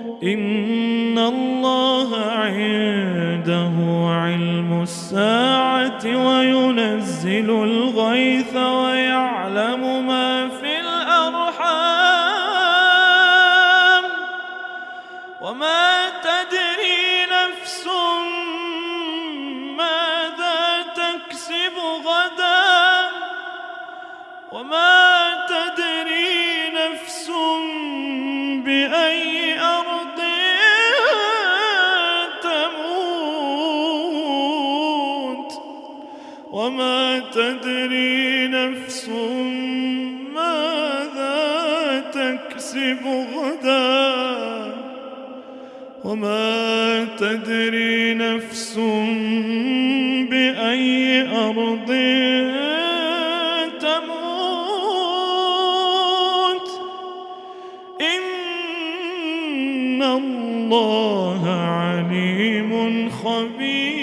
إن الله عنده علم الساعة وينزل الغيث ويعلم وما تدري نفس بأي أرض تموت إن الله عليم خبير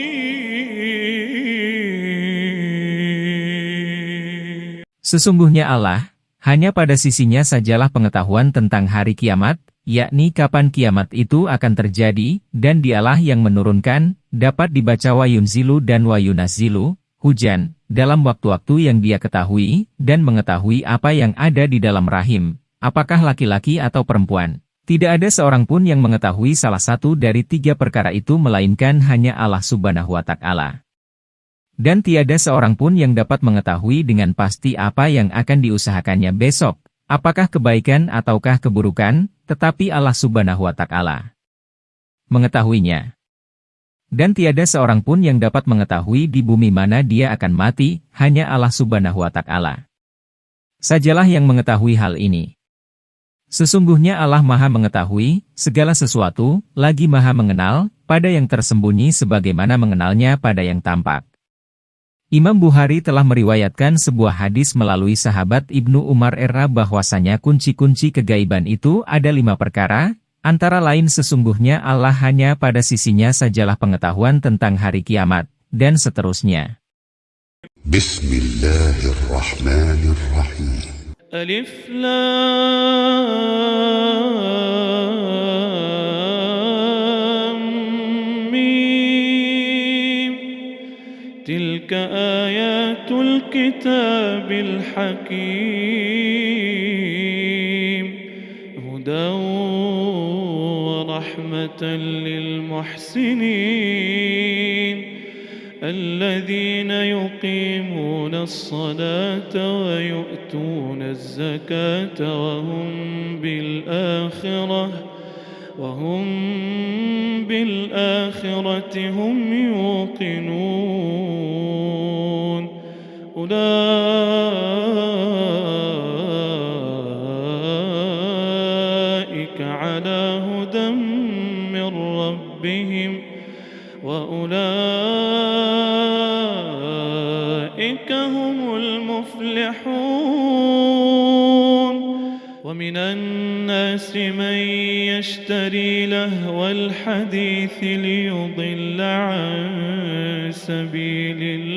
Sesungguhnya Allah, hanya pada sisinya sajalah pengetahuan tentang hari kiamat, yakni kapan kiamat itu akan terjadi, dan dialah yang menurunkan, dapat dibaca wayunzilu dan wayunazilu, hujan, dalam waktu-waktu yang dia ketahui, dan mengetahui apa yang ada di dalam rahim, apakah laki-laki atau perempuan. Tidak ada seorang pun yang mengetahui salah satu dari tiga perkara itu melainkan hanya Allah subhanahu wa ta'ala. Dan tiada seorang pun yang dapat mengetahui dengan pasti apa yang akan diusahakannya besok, apakah kebaikan ataukah keburukan, tetapi Allah subhanahu wa ta'ala mengetahuinya. Dan tiada seorang pun yang dapat mengetahui di bumi mana dia akan mati, hanya Allah subhanahu wa ta'ala. Sajalah yang mengetahui hal ini. Sesungguhnya Allah maha mengetahui, segala sesuatu, lagi maha mengenal, pada yang tersembunyi sebagaimana mengenalnya pada yang tampak. Imam Bukhari telah meriwayatkan sebuah hadis melalui sahabat Ibnu Umar Era bahwasanya kunci-kunci kegaiban itu ada lima perkara, antara lain sesungguhnya Allah hanya pada sisinya sajalah pengetahuan tentang hari kiamat, dan seterusnya. Bismillahirrahmanirrahim Alif Lam تلك آيات الكتاب الحكيم. هدى ورحمة للمحسنين. الذين يقيمون الصلاة ويؤتون الزكاة وهم بالآخرة وهم بالآخرة هم يوقنون. أولئك على هدى من ربهم وأولئك هم المفلحون ومن الناس من يشتري لهو الحديث ليضل عن سبيل الله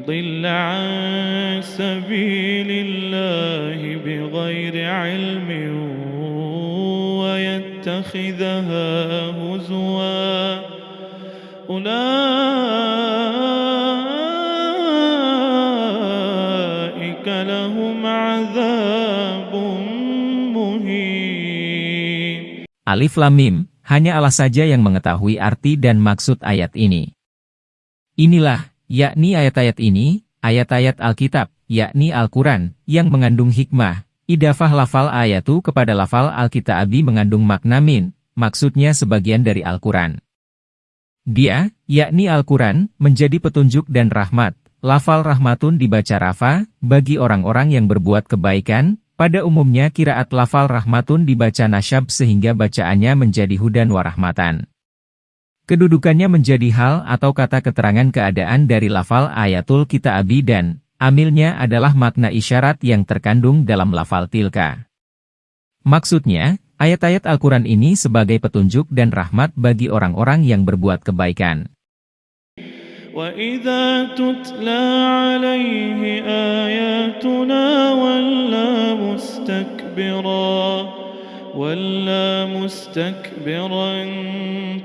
ليضل عن سبيل الله بغير علم ويتخذها هزوا أولئك لهم عذاب مهين Alif Lam Mim, hanya Allah saja yang mengetahui arti dan maksud ayat ini. Inilah, yakni ayat-ayat ini, ayat-ayat Alkitab, yakni Al-Quran, yang mengandung hikmah. Idafah lafal ayatu kepada lafal Alkitabi mengandung makna min, maksudnya sebagian dari Al-Quran. Dia, yakni Al-Quran, menjadi petunjuk dan rahmat. Lafal rahmatun dibaca rafa, bagi orang-orang yang berbuat kebaikan, pada umumnya kiraat lafal rahmatun dibaca nasyab sehingga bacaannya menjadi hudan warahmatan. Kedudukannya menjadi hal atau kata keterangan keadaan dari lafal ayatul kitaabi dan amilnya adalah makna isyarat yang terkandung dalam lafal tilka. Maksudnya, ayat-ayat Al-Quran ini sebagai petunjuk dan rahmat bagi orang-orang yang berbuat kebaikan. وإذا تتلى عليه آياتنا ولى مستكبرا ولى مستكبرا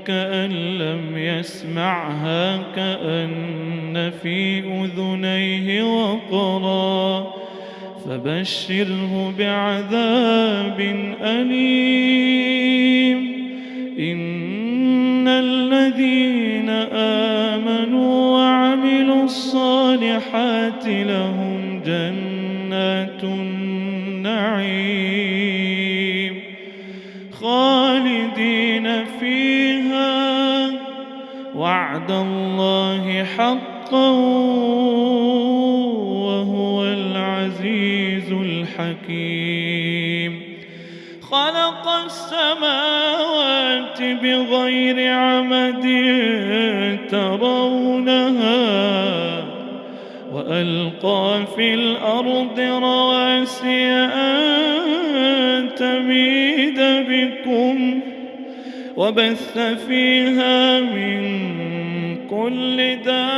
كأن لم يسمعها كأن في أذنيه وقرا فبشره بعذاب أليم إن الذين آمنوا وعملوا الصالحات لهم جنات وعد الله حقا وهو العزيز الحكيم. خلق السماوات بغير عمد ترونها وألقى في الأرض رواسي أن تميد بكم وبث فيها من كل دابة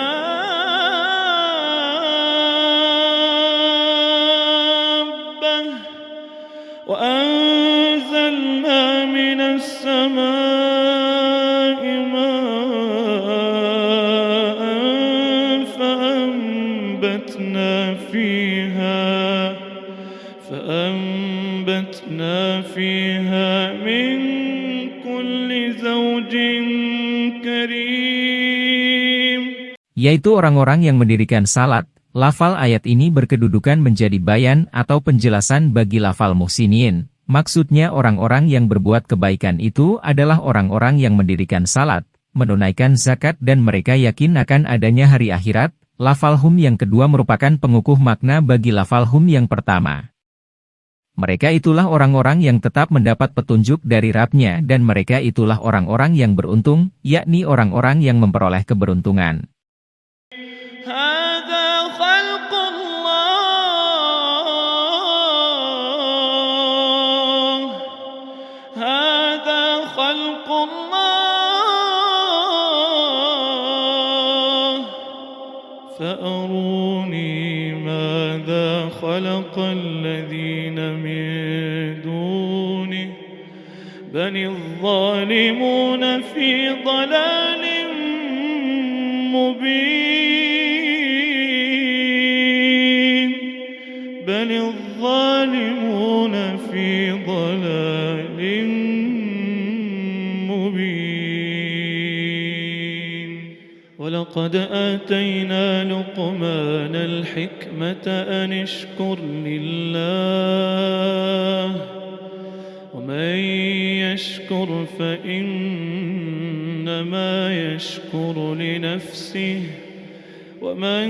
وأنزلنا من السماء yaitu orang-orang yang mendirikan salat. Lafal ayat ini berkedudukan menjadi bayan atau penjelasan bagi lafal muhsinin. Maksudnya orang-orang yang berbuat kebaikan itu adalah orang-orang yang mendirikan salat, menunaikan zakat dan mereka yakin akan adanya hari akhirat. Lafal hum yang kedua merupakan pengukuh makna bagi lafal hum yang pertama. Mereka itulah orang-orang yang tetap mendapat petunjuk dari Rabnya dan mereka itulah orang-orang yang beruntung, yakni orang-orang yang memperoleh keberuntungan. خلق الذين من دونه بل الظالمون في ضلال مبين. ولقد آتينا لقمان الحكمة أن اشكر لله. ومن يشكر فإنما يشكر لنفسه. ومن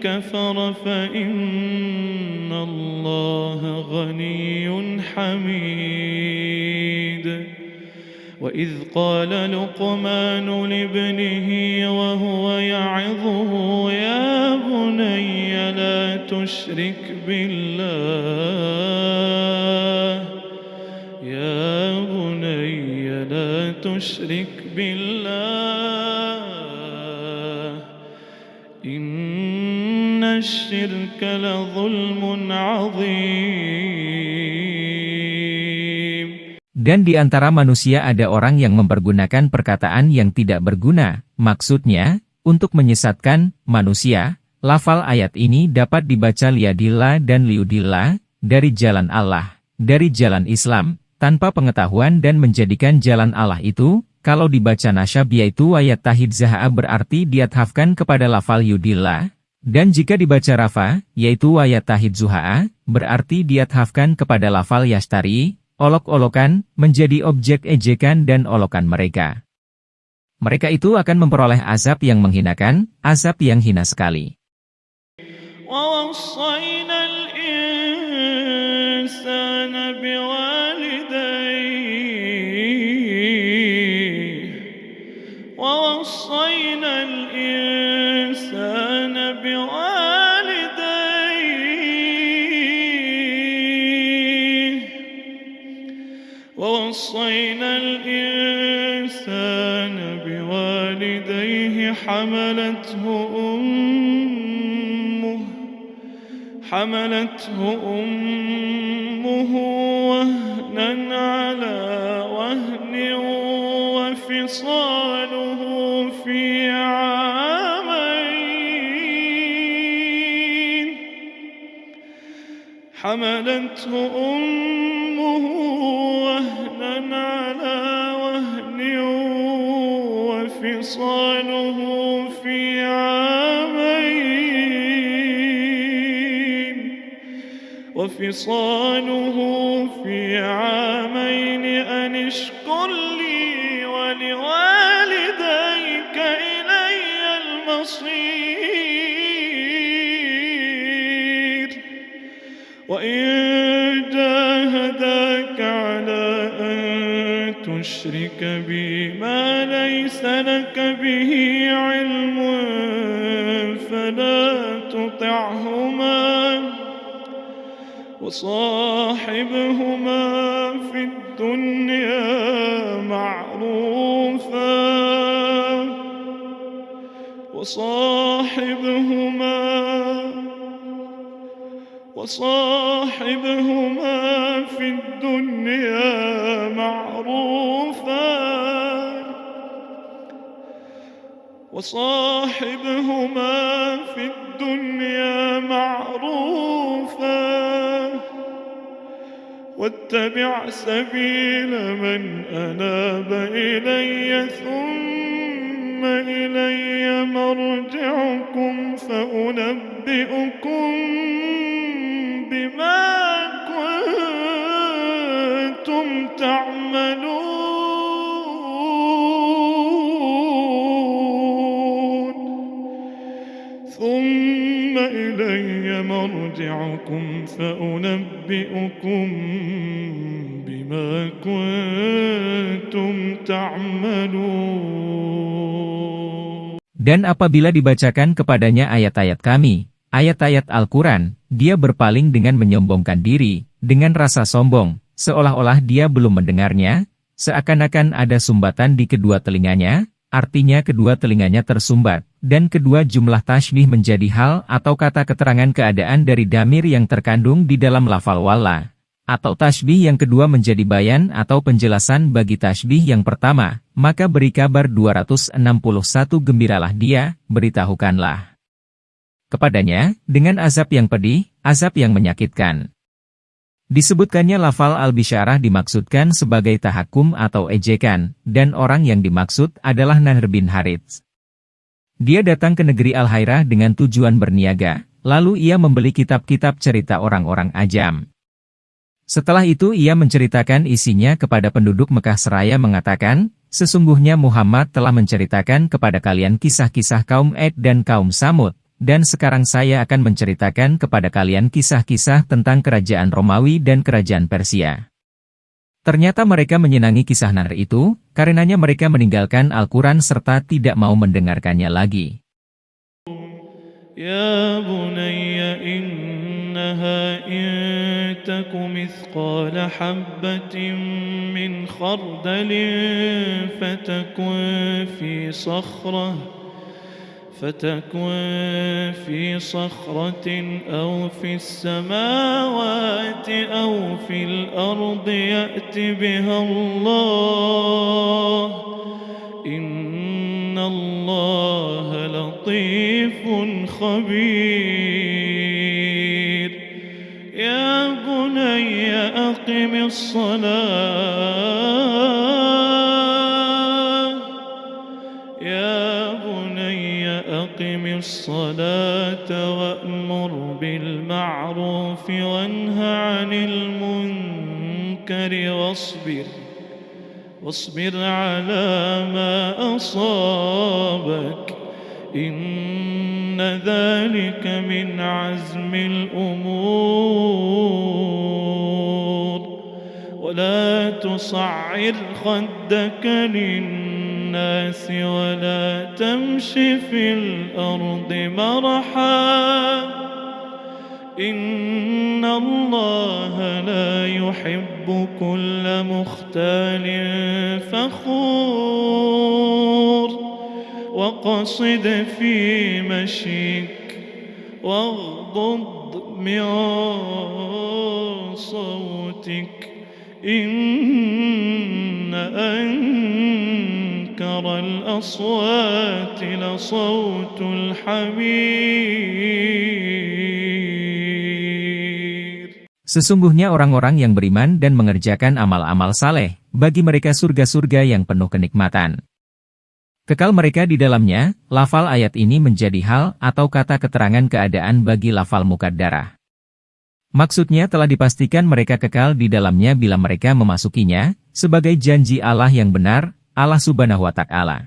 كفر فإن الله غني حميد. وإذ قال لقمان لابنه وهو يعظه يا بني لا تشرك بالله يا بني لا تشرك بالله إن الشرك لظلم عظيم. Dan di antara manusia ada orang yang mempergunakan perkataan yang tidak berguna, maksudnya, untuk menyesatkan manusia. Lafal ayat ini dapat dibaca liadillah dan liudillah, dari jalan Allah, dari jalan Islam, tanpa pengetahuan dan menjadikan jalan Allah itu, kalau dibaca nasyab yaitu ayat tahid zaha berarti diathafkan kepada lafal yudillah, dan jika dibaca rafa, yaitu ayat tahid zuha'a, berarti diathafkan kepada lafal yastari, olok-olokan, menjadi objek ejekan dan olokan mereka. Mereka itu akan memperoleh azab yang menghinakan, azab yang hina sekali. ووصينا الإنسان بوالديه ووصينا الإنسان بوالديه حملته أمه حملته أمه وهنا على وهن وفصاله في عامين. حملته أمه وفصاله في عامين أن اشكر لي ولوالديك إلي المصير. وإن جاهداك على أن تشرك بي ما ليس لك به علم فلا تطعهما. وصاحبهما في الدنيا معروفا. وصاحبهما وصاحبهما في الدنيا معروفا. وصاحبهما في الدنيا معروفا. واتبع سبيل من أناب إلي ثم إلي مرجعكم فأنبئكم بما كنتم تعملون. ثم إلي مرجعكم فأنبئكم بما كنتم تعملون Dan apabila dibacakan kepadanya ayat-ayat kami, ayat-ayat Al-Quran, dia berpaling dengan menyombongkan diri, dengan rasa sombong, seolah-olah dia belum mendengarnya, seakan-akan ada sumbatan di kedua telinganya, artinya kedua telinganya tersumbat, dan kedua jumlah tashbih menjadi hal atau kata keterangan keadaan dari damir yang terkandung di dalam lafal wala. Atau tashbih yang kedua menjadi bayan atau penjelasan bagi tashbih yang pertama, maka beri kabar 261 gembiralah dia, beritahukanlah. Kepadanya, dengan azab yang pedih, azab yang menyakitkan. Disebutkannya lafal al-bisyarah dimaksudkan sebagai tahakum atau ejekan, dan orang yang dimaksud adalah Nahr bin Harits. Dia datang ke negeri Al-Hairah dengan tujuan berniaga, lalu ia membeli kitab-kitab cerita orang-orang ajam. Setelah itu ia menceritakan isinya kepada penduduk Mekah seraya mengatakan, Sesungguhnya Muhammad telah menceritakan kepada kalian kisah-kisah kaum Ed dan kaum Samud, dan sekarang saya akan menceritakan kepada kalian kisah-kisah tentang kerajaan Romawi dan kerajaan Persia. Ternyata mereka menyenangi kisah Nar itu, karenanya mereka meninggalkan Al-Quran serta tidak mau mendengarkannya lagi. Ya bunayya innaha in taku mithqala habbatin min khardalin fatakun fi sakhrah فتكن في صخرة أو في السماوات أو في الأرض يأت بها الله. إن الله لطيف خبير. يا بني أقم الصلاة. المنكر واصبر واصبر على ما أصابك. إن ذلك من عزم الأمور. ولا تصعر خدك للناس ولا تمش في الأرض مرحا. إن الله لا يحب كل مختال فخور وقصد في مشيك واغضض من صوتك إن أنكر الأصوات لصوت الحمير Sesungguhnya orang-orang yang beriman dan mengerjakan amal-amal saleh, bagi mereka surga-surga yang penuh kenikmatan. Kekal mereka di dalamnya, lafal ayat ini menjadi hal atau kata keterangan keadaan bagi lafal mukaddarah. Maksudnya telah dipastikan mereka kekal di dalamnya bila mereka memasukinya, sebagai janji Allah yang benar, Allah subhanahu wa ta'ala.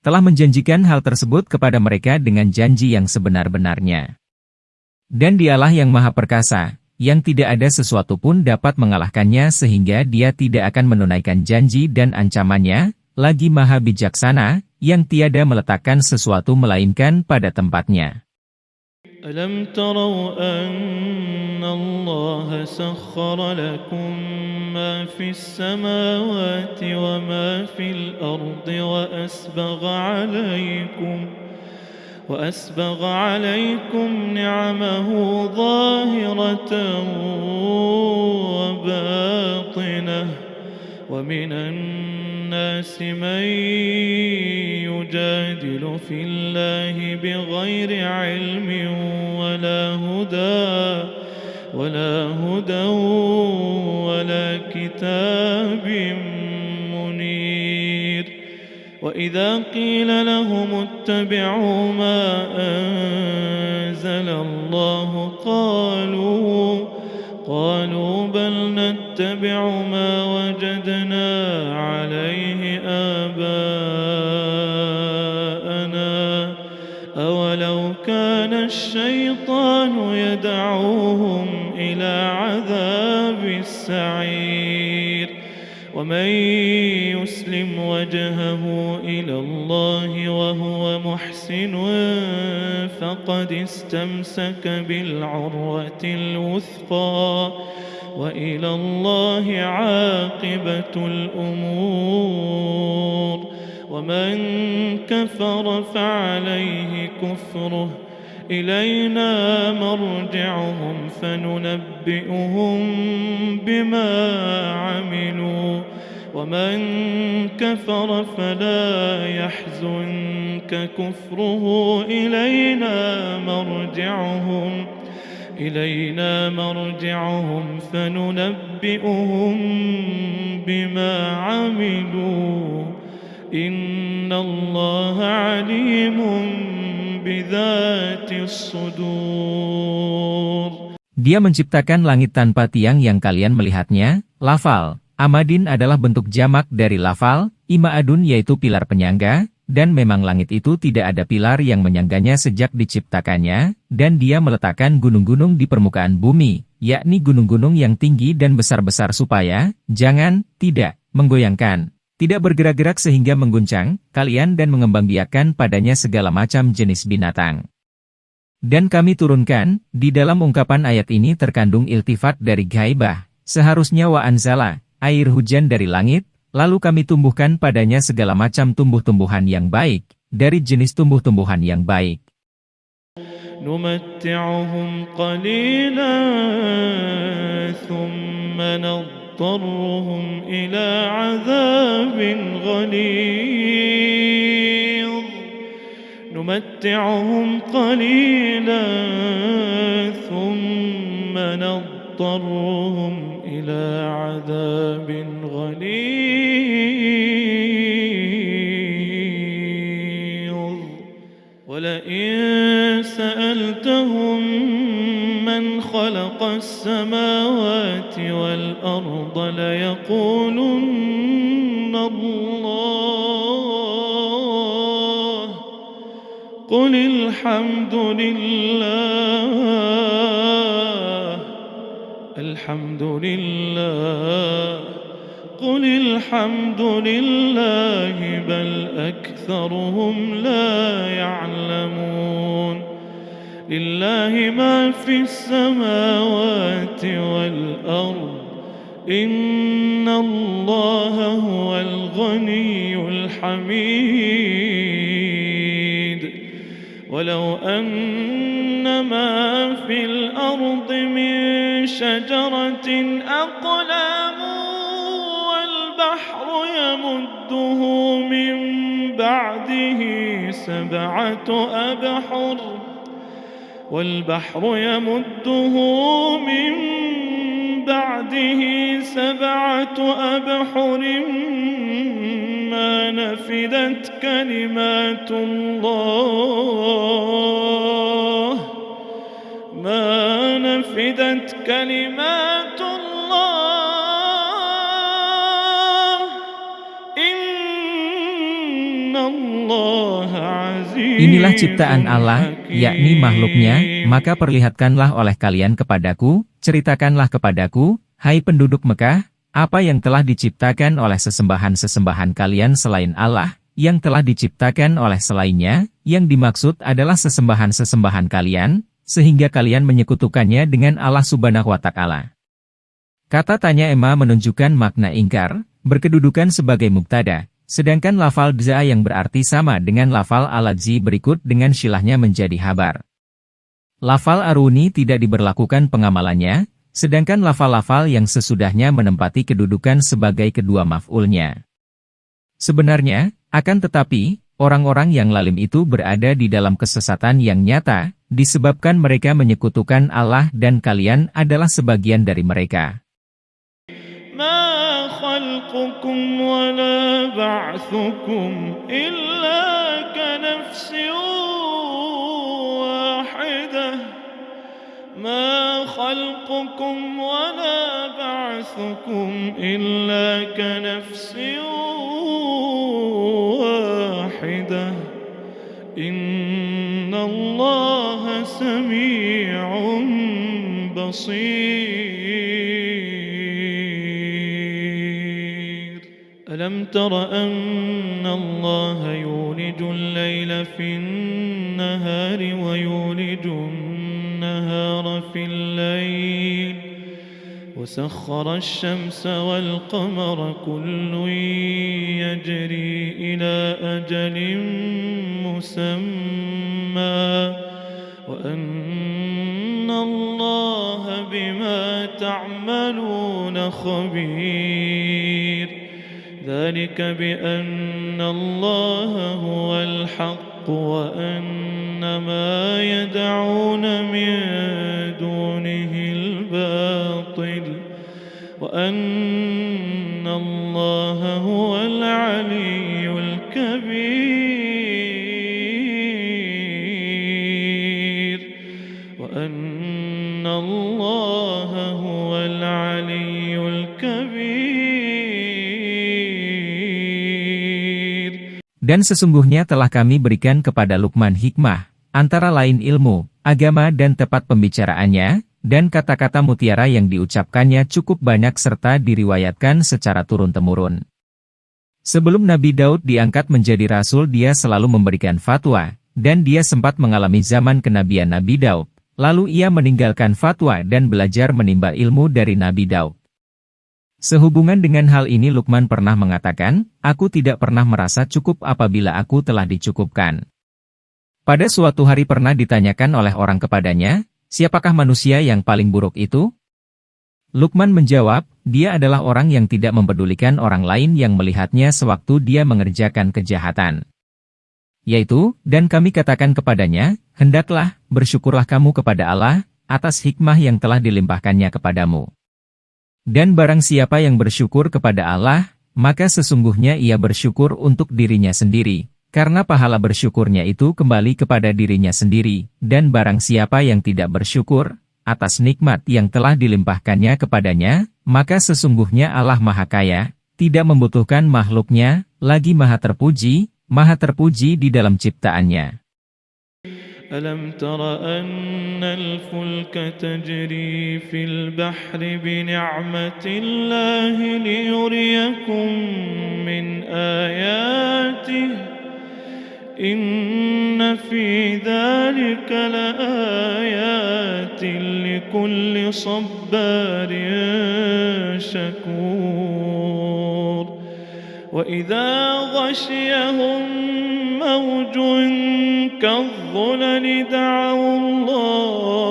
Telah menjanjikan hal tersebut kepada mereka dengan janji yang sebenar-benarnya. Dan dialah yang maha perkasa, yang tidak ada sesuatu pun dapat mengalahkannya sehingga dia tidak akan menunaikan janji dan ancamannya, lagi maha bijaksana, yang tiada meletakkan sesuatu melainkan pada tempatnya. ألم تروا أن الله سخر لكم ما في السماوات وما في الأرض وأسبغ عليكم وأسبغ عليكم نعمه ظاهرة وباطنة ومن الناس من يجادل في الله بغير علم ولا هدى ولا هدى ولا كتاب منير وإذا قيل لهم اتبعوا ما أنزل الله قالوا قالوا بل نتبع ما وجدنا عليه آباءنا أولو كان الشيطان يدعوهم إلى عذاب السعير ومن وجهه إلى الله وهو محسن فقد استمسك بالعروة الوثقى وإلى الله عاقبة الأمور ومن كفر فعليه كفره إلينا مرجعهم فننبئهم بما عملوا ومن كفر فلا يحزنك كفره. إلينا مرجعهم إلينا مرجعهم فننبئهم بما عملوا. إن الله عليم بذات الصدور. Dia menciptakan langit tanpa tiang yang kalian melihatnya, lafal. Amadin adalah bentuk jamak dari lafal, Ima'adun yaitu pilar penyangga, dan memang langit itu tidak ada pilar yang menyangganya sejak diciptakannya, dan dia meletakkan gunung-gunung di permukaan bumi, yakni gunung-gunung yang tinggi dan besar-besar supaya, jangan, tidak, menggoyangkan, tidak bergerak-gerak sehingga mengguncang, kalian dan mengembangbiakan padanya segala macam jenis binatang. Dan kami turunkan, di dalam ungkapan ayat ini terkandung iltifat dari gaibah, seharusnya wa anzala, air hujan dari langit, lalu kami tumbuhkan padanya segala macam tumbuh-tumbuhan yang baik, dari jenis tumbuh-tumbuhan yang baik. نمتعهم قليلا ثم نضطرهم إلى عذاب غليظ نمتعهم قليلا ثم نضطرهم إلى عذاب غليظ. ولئن سألتهم من خلق السماوات والأرض ليقولن الله. قل الحمد لله الحمد لله قل الحمد لله بل أكثرهم لا يعلمون. لله ما في السماوات والأرض إن الله هو الغني الحميد. ولو أن ما في الأرض من شجرة أقلام والبحر يمده من بعده سبعة أبحر والبحر يمده من بعده سبعة أبحر ما نفدت كلمات الله. ما نفدت كلمات الله إن الله عزيز Inilah ciptaan Allah, yakni makhluknya, maka perlihatkanlah oleh kalian kepadaku, ceritakanlah kepadaku, hai penduduk Mekah, apa yang telah diciptakan oleh sesembahan-sesembahan kalian selain Allah, yang telah diciptakan oleh selainnya, yang dimaksud adalah sesembahan-sesembahan kalian, sehingga kalian menyekutukannya dengan Allah subhanahu wa ta'ala. Kata tanya Emma menunjukkan makna ingkar, berkedudukan sebagai muktada, sedangkan lafal dza yang berarti sama dengan lafal aladzi berikut dengan silahnya menjadi habar. Lafal aruni tidak diberlakukan pengamalannya, sedangkan lafal-lafal yang sesudahnya menempati kedudukan sebagai kedua maf'ulnya. Sebenarnya, akan tetapi, orang-orang yang lalim itu berada di dalam kesesatan yang nyata, disebabkan mereka menyekutukan Allah dan kalian adalah sebagian dari mereka. ما خلقكم ولا بعثكم إلا كنفس واحدة سميع بصير. ألم تر أن الله يولج الليل في النهار ويولج النهار في الليل؟ وسخر الشمس والقمر كل يجري إلى أجل مسمى. وأن الله بما تعملون خبير. ذلك بأن الله هو الحق وأن ما يدعون من دونه الباطل. وأن الله هو Dan sesungguhnya telah kami berikan kepada Lukman hikmah, antara lain ilmu, agama dan tepat pembicaraannya, dan kata-kata mutiara yang diucapkannya cukup banyak serta diriwayatkan secara turun-temurun. Sebelum Nabi Daud diangkat menjadi rasul dia selalu memberikan fatwa, dan dia sempat mengalami zaman kenabian Nabi Daud, lalu ia meninggalkan fatwa dan belajar menimba ilmu dari Nabi Daud. Sehubungan dengan hal ini Lukman pernah mengatakan, aku tidak pernah merasa cukup apabila aku telah dicukupkan. Pada suatu hari pernah ditanyakan oleh orang kepadanya, siapakah manusia yang paling buruk itu? Lukman menjawab, dia adalah orang yang tidak mempedulikan orang lain yang melihatnya sewaktu dia mengerjakan kejahatan. Yaitu, dan kami katakan kepadanya, hendaklah, bersyukurlah kamu kepada Allah, atas hikmah yang telah dilimpahkannya kepadamu. Dan barang siapa yang bersyukur kepada Allah, maka sesungguhnya ia bersyukur untuk dirinya sendiri, karena pahala bersyukurnya itu kembali kepada dirinya sendiri, dan barang siapa yang tidak bersyukur, atas nikmat yang telah dilimpahkannya kepadanya, maka sesungguhnya Allah Maha Kaya, tidak membutuhkan makhluknya, lagi Maha Terpuji, Maha Terpuji di dalam ciptaannya. ألم تر أن الفلك تجري في البحر بنعمة الله ليريكم من آياته؟ إن في ذلك لآيات لكل صبار شكور. وإذا غشيهم موج كالظلال الظلل دعوا الله.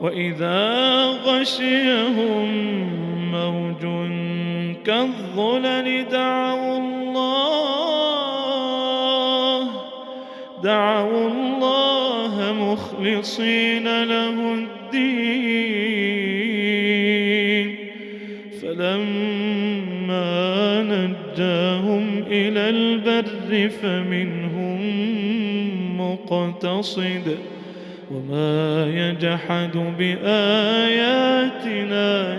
وإذا غشيهم موج كالظلل دعوا الله. دعوا الله مخلصين له البر فمنهم مقتصد وما يجحد بآياتنا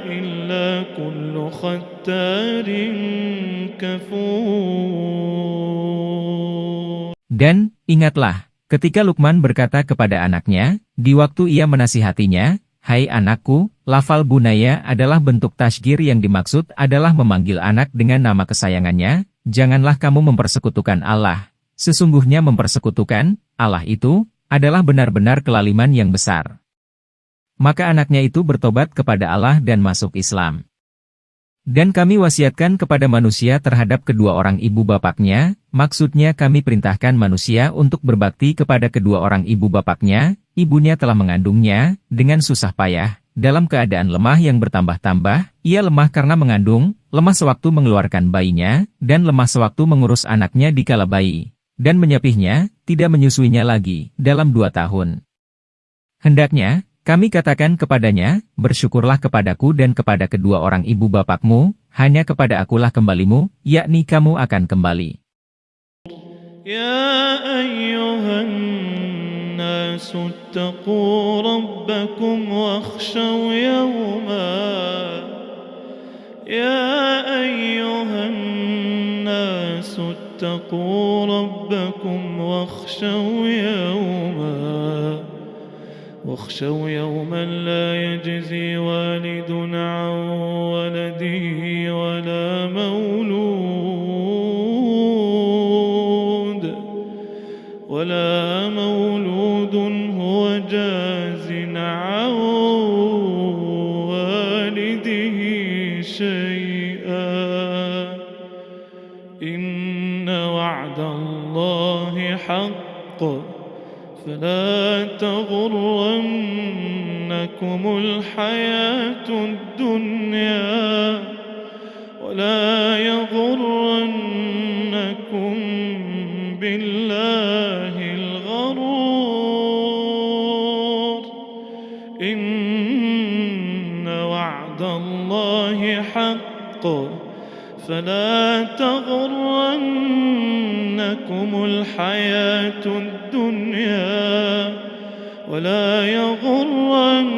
إلا كل ختار كفور Dan, ingatlah, ketika Lukman berkata kepada anaknya, di waktu ia menasihatinya, Hai anakku, lafal bunaya adalah bentuk tasgir yang dimaksud adalah memanggil anak dengan nama kesayangannya, janganlah kamu mempersekutukan Allah. Sesungguhnya mempersekutukan, Allah itu, adalah benar-benar kelaliman yang besar. Maka anaknya itu bertobat kepada Allah dan masuk Islam. Dan kami wasiatkan kepada manusia terhadap kedua orang ibu bapaknya, maksudnya kami perintahkan manusia untuk berbakti kepada kedua orang ibu bapaknya, ibunya telah mengandungnya, dengan susah payah, dalam keadaan lemah yang bertambah-tambah, ia lemah karena mengandung, lemah sewaktu mengeluarkan bayinya, dan lemah sewaktu mengurus anaknya di kala bayi dan menyapihnya, tidak menyusuinya lagi, dalam dua tahun. Hendaknya, kami katakan kepadanya, bersyukurlah kepadaku dan kepada kedua orang ibu bapakmu, hanya kepada akulah kembalimu, yakni kamu akan kembali. Ya ayyuhan الناس اتقوا ربكم واخشوا يوما. يا أيها الناس اتقوا ربكم واخشوا يوما. واخشوا يوما لا يجزي والد عن وعد الله حق. فلا تغرنكم الحياة الدنيا ولا يغرنكم بالله الغرور. إن وعد الله حق. فلا تغرنكم الحياة الدنيا ولا يغرنكم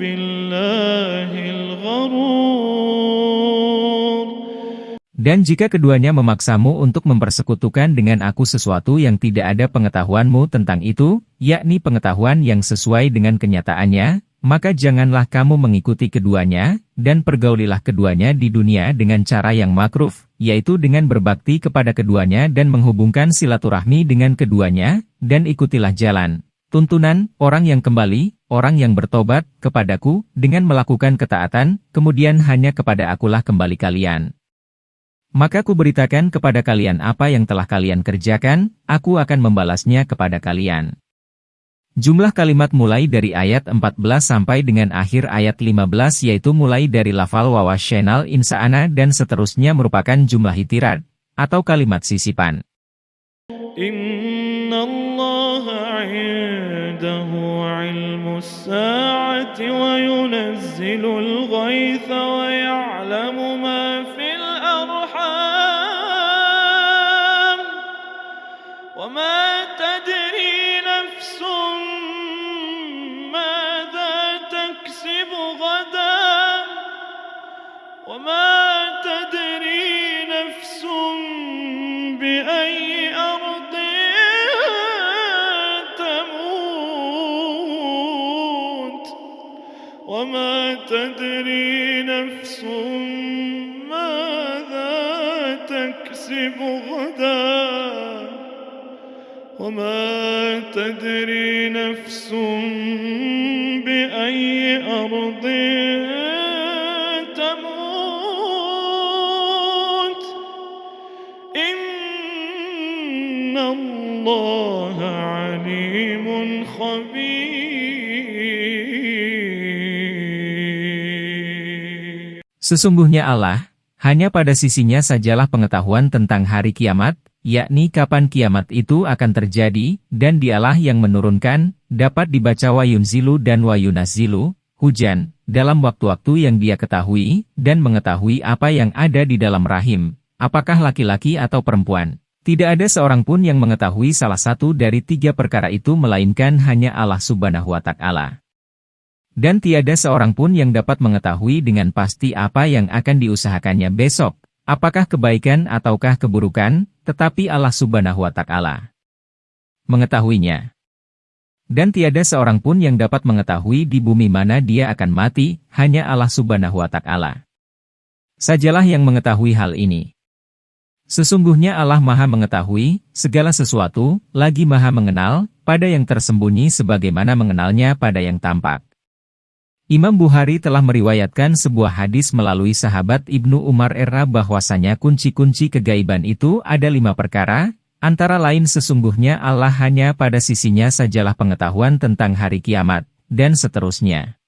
بالله الغرور Dan jika keduanya memaksamu untuk mempersekutukan dengan aku sesuatu yang tidak ada pengetahuanmu tentang itu, yakni pengetahuan yang sesuai dengan kenyataannya, maka janganlah kamu mengikuti keduanya, dan pergaulilah keduanya di dunia dengan cara yang makruf, yaitu dengan berbakti kepada keduanya dan menghubungkan silaturahmi dengan keduanya, dan ikutilah jalan. Tuntunan, orang yang kembali, orang yang bertobat, kepadaku, dengan melakukan ketaatan, kemudian hanya kepada akulah kembali kalian. Maka ku beritakan kepada kalian apa yang telah kalian kerjakan, aku akan membalasnya kepada kalian. Jumlah kalimat mulai dari ayat 14 sampai dengan akhir ayat 15 yaitu mulai dari lafal wawas syenal insa'ana dan seterusnya merupakan jumlah hitirat, atau kalimat sisipan. Inna وما تدري نفس بأي أرض تموت. وما تدري نفس ماذا تكسب غدا. وما تدري نفس Sesungguhnya Allah, hanya pada sisinya sajalah pengetahuan tentang hari kiamat, yakni kapan kiamat itu akan terjadi, dan dialah yang menurunkan, dapat dibaca wayunzilu dan wayunazilu, hujan, dalam waktu-waktu yang dia ketahui, dan mengetahui apa yang ada di dalam rahim, apakah laki-laki atau perempuan. Tidak ada seorang pun yang mengetahui salah satu dari tiga perkara itu melainkan hanya Allah subhanahu wa ta'ala. Dan tiada seorang pun yang dapat mengetahui dengan pasti apa yang akan diusahakannya besok, apakah kebaikan ataukah keburukan, tetapi Allah subhanahu wa ta'ala mengetahuinya. Dan tiada seorang pun yang dapat mengetahui di bumi mana dia akan mati, hanya Allah subhanahu wa ta'ala. Sajalah yang mengetahui hal ini. Sesungguhnya Allah maha mengetahui, segala sesuatu, lagi maha mengenal, pada yang tersembunyi sebagaimana mengenalnya pada yang tampak. Imam Bukhari telah meriwayatkan sebuah hadis melalui sahabat Ibnu Umar era bahwasanya kunci-kunci kegaiban itu ada lima perkara, antara lain sesungguhnya Allah hanya pada sisinya sajalah pengetahuan tentang hari kiamat, dan seterusnya.